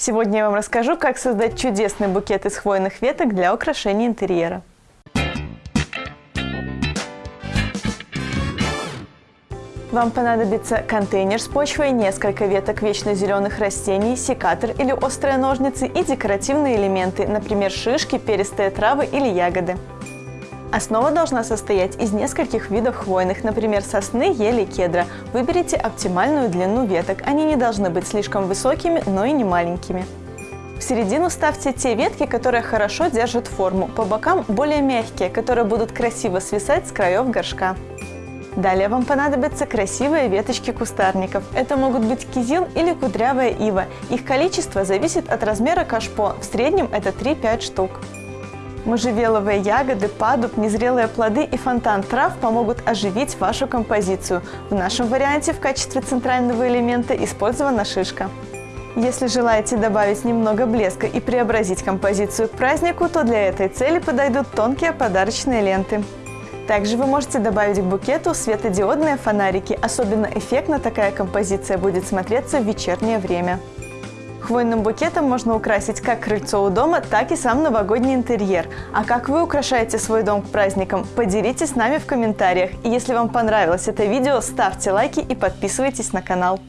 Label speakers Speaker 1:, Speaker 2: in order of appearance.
Speaker 1: Сегодня я вам расскажу, как создать чудесный букет из хвойных веток для украшения интерьера. Вам понадобится контейнер с почвой, несколько веток вечно зеленых растений, секатор или острые ножницы и декоративные элементы, например, шишки, перистые травы или ягоды. Основа должна состоять из нескольких видов хвойных, например, сосны, ели, кедра. Выберите оптимальную длину веток. Они не должны быть слишком высокими, но и не маленькими. В середину ставьте те ветки, которые хорошо держат форму. По бокам более мягкие, которые будут красиво свисать с краев горшка. Далее вам понадобятся красивые веточки кустарников. Это могут быть кизил или кудрявая ива. Их количество зависит от размера кашпо, в среднем это 3-5 штук. Можжевеловые ягоды, падуб, незрелые плоды и фонтан трав помогут оживить вашу композицию. В нашем варианте в качестве центрального элемента использована шишка. Если желаете добавить немного блеска и преобразить композицию к празднику, то для этой цели подойдут тонкие подарочные ленты. Также вы можете добавить к букету светодиодные фонарики. Особенно эффектно такая композиция будет смотреться в вечернее время. Хвойным букетом можно украсить как крыльцо у дома, так и сам новогодний интерьер. А как вы украшаете свой дом к праздникам? Поделитесь с нами в комментариях. И если вам понравилось это видео, ставьте лайки и подписывайтесь на канал.